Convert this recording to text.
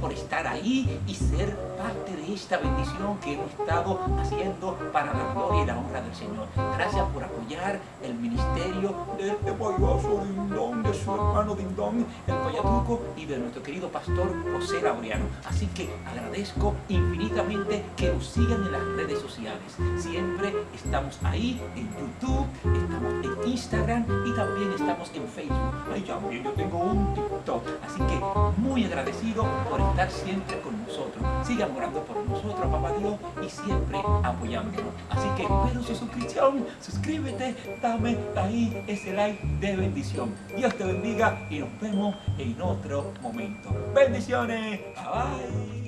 por estar ahí y ser parte de esta bendición que hemos estado haciendo para la gloria y la honra del Señor. Gracias por apoyar el ministerio de este payaso Dindón, de su hermano Dindón, el Payatuco y de nuestro querido pastor José Laureano. Así que agradezco infinitamente que nos sigan en las redes sociales. Siempre estamos ahí en YouTube, estamos en Instagram y también estamos en Facebook. Ay, también yo tengo un muy agradecido por estar siempre con nosotros. Sigan orando por nosotros, papá Dios, y siempre apoyándonos. Así que espero su suscripción, suscríbete, dame ahí ese like de bendición. Dios te bendiga y nos vemos en otro momento. Bendiciones. Bye bye.